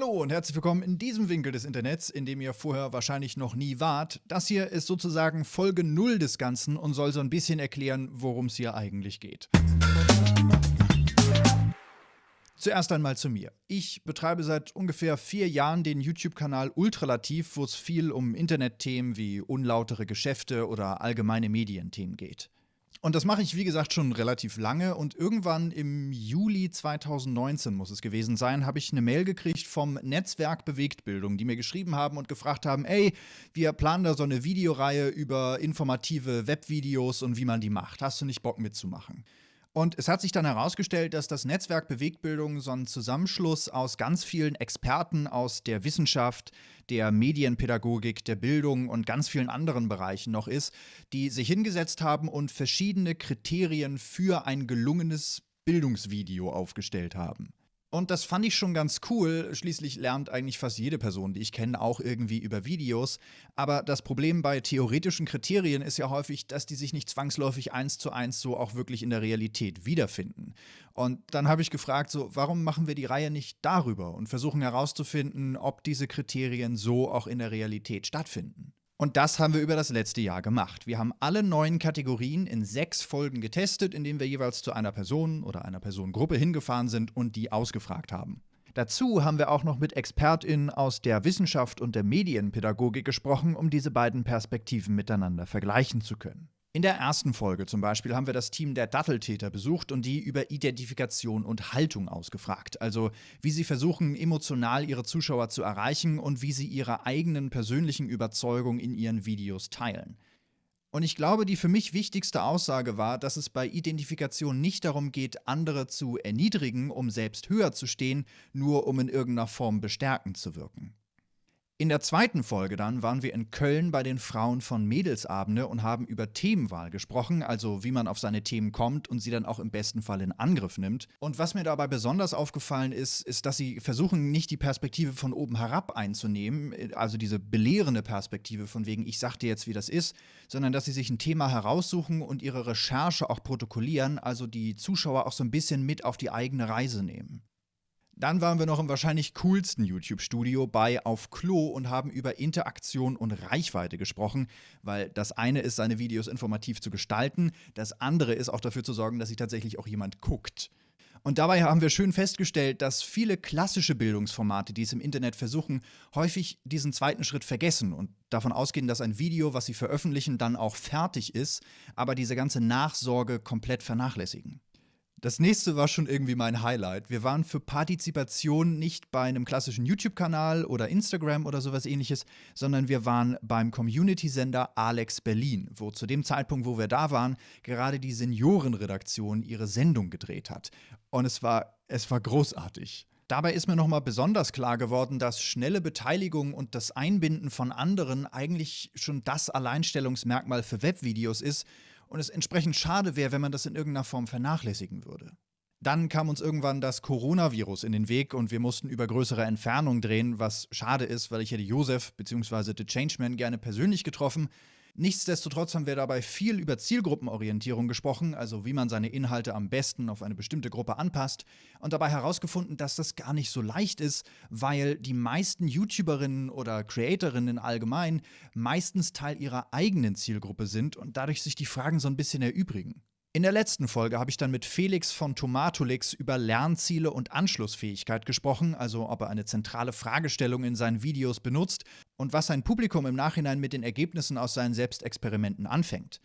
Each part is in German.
Hallo und herzlich willkommen in diesem Winkel des Internets, in dem ihr vorher wahrscheinlich noch nie wart. Das hier ist sozusagen Folge 0 des Ganzen und soll so ein bisschen erklären, worum es hier eigentlich geht. Zuerst einmal zu mir. Ich betreibe seit ungefähr vier Jahren den YouTube-Kanal Ultralativ, wo es viel um Internetthemen wie unlautere Geschäfte oder allgemeine Medienthemen geht. Und das mache ich, wie gesagt, schon relativ lange. Und irgendwann im Juli 2019 muss es gewesen sein, habe ich eine Mail gekriegt vom Netzwerk Bewegtbildung, die mir geschrieben haben und gefragt haben, ey, wir planen da so eine Videoreihe über informative Webvideos und wie man die macht. Hast du nicht Bock mitzumachen? Und es hat sich dann herausgestellt, dass das Netzwerk Bewegtbildung so ein Zusammenschluss aus ganz vielen Experten aus der Wissenschaft, der Medienpädagogik, der Bildung und ganz vielen anderen Bereichen noch ist, die sich hingesetzt haben und verschiedene Kriterien für ein gelungenes Bildungsvideo aufgestellt haben. Und das fand ich schon ganz cool. Schließlich lernt eigentlich fast jede Person, die ich kenne, auch irgendwie über Videos. Aber das Problem bei theoretischen Kriterien ist ja häufig, dass die sich nicht zwangsläufig eins zu eins so auch wirklich in der Realität wiederfinden. Und dann habe ich gefragt, so, warum machen wir die Reihe nicht darüber und versuchen herauszufinden, ob diese Kriterien so auch in der Realität stattfinden. Und das haben wir über das letzte Jahr gemacht. Wir haben alle neuen Kategorien in sechs Folgen getestet, indem wir jeweils zu einer Person oder einer Personengruppe hingefahren sind und die ausgefragt haben. Dazu haben wir auch noch mit ExpertInnen aus der Wissenschaft und der Medienpädagogik gesprochen, um diese beiden Perspektiven miteinander vergleichen zu können. In der ersten Folge zum Beispiel haben wir das Team der Datteltäter besucht und die über Identifikation und Haltung ausgefragt. Also wie sie versuchen, emotional ihre Zuschauer zu erreichen und wie sie ihre eigenen persönlichen Überzeugungen in ihren Videos teilen. Und ich glaube, die für mich wichtigste Aussage war, dass es bei Identifikation nicht darum geht, andere zu erniedrigen, um selbst höher zu stehen, nur um in irgendeiner Form bestärkend zu wirken. In der zweiten Folge dann waren wir in Köln bei den Frauen von Mädelsabende und haben über Themenwahl gesprochen, also wie man auf seine Themen kommt und sie dann auch im besten Fall in Angriff nimmt. Und was mir dabei besonders aufgefallen ist, ist, dass sie versuchen, nicht die Perspektive von oben herab einzunehmen, also diese belehrende Perspektive von wegen, ich sag dir jetzt, wie das ist, sondern dass sie sich ein Thema heraussuchen und ihre Recherche auch protokollieren, also die Zuschauer auch so ein bisschen mit auf die eigene Reise nehmen. Dann waren wir noch im wahrscheinlich coolsten YouTube-Studio bei Auf Klo und haben über Interaktion und Reichweite gesprochen, weil das eine ist, seine Videos informativ zu gestalten, das andere ist auch dafür zu sorgen, dass sich tatsächlich auch jemand guckt. Und dabei haben wir schön festgestellt, dass viele klassische Bildungsformate, die es im Internet versuchen, häufig diesen zweiten Schritt vergessen und davon ausgehen, dass ein Video, was sie veröffentlichen, dann auch fertig ist, aber diese ganze Nachsorge komplett vernachlässigen. Das nächste war schon irgendwie mein Highlight. Wir waren für Partizipation nicht bei einem klassischen YouTube-Kanal oder Instagram oder sowas ähnliches, sondern wir waren beim Community-Sender Alex Berlin, wo zu dem Zeitpunkt, wo wir da waren, gerade die Seniorenredaktion ihre Sendung gedreht hat. Und es war, es war großartig. Dabei ist mir nochmal besonders klar geworden, dass schnelle Beteiligung und das Einbinden von anderen eigentlich schon das Alleinstellungsmerkmal für Webvideos ist und es entsprechend schade wäre, wenn man das in irgendeiner Form vernachlässigen würde. Dann kam uns irgendwann das Coronavirus in den Weg und wir mussten über größere Entfernung drehen, was schade ist, weil ich hätte Josef bzw. The Changeman gerne persönlich getroffen. Nichtsdestotrotz haben wir dabei viel über Zielgruppenorientierung gesprochen, also wie man seine Inhalte am besten auf eine bestimmte Gruppe anpasst, und dabei herausgefunden, dass das gar nicht so leicht ist, weil die meisten YouTuberinnen oder Creatorinnen allgemein meistens Teil ihrer eigenen Zielgruppe sind und dadurch sich die Fragen so ein bisschen erübrigen. In der letzten Folge habe ich dann mit Felix von Tomatolix über Lernziele und Anschlussfähigkeit gesprochen, also ob er eine zentrale Fragestellung in seinen Videos benutzt und was sein Publikum im Nachhinein mit den Ergebnissen aus seinen Selbstexperimenten anfängt.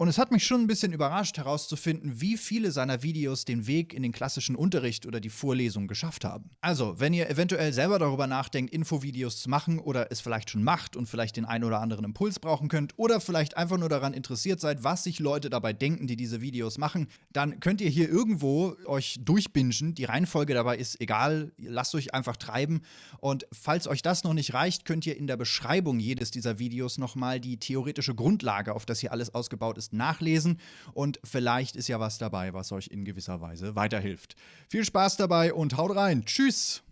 Und es hat mich schon ein bisschen überrascht herauszufinden, wie viele seiner Videos den Weg in den klassischen Unterricht oder die Vorlesung geschafft haben. Also, wenn ihr eventuell selber darüber nachdenkt, Infovideos zu machen oder es vielleicht schon macht und vielleicht den einen oder anderen Impuls brauchen könnt oder vielleicht einfach nur daran interessiert seid, was sich Leute dabei denken, die diese Videos machen, dann könnt ihr hier irgendwo euch durchbingen. Die Reihenfolge dabei ist egal, lasst euch einfach treiben. Und falls euch das noch nicht reicht, könnt ihr in der Beschreibung jedes dieser Videos nochmal die theoretische Grundlage, auf das hier alles ausgebaut ist, nachlesen und vielleicht ist ja was dabei, was euch in gewisser Weise weiterhilft. Viel Spaß dabei und haut rein. Tschüss!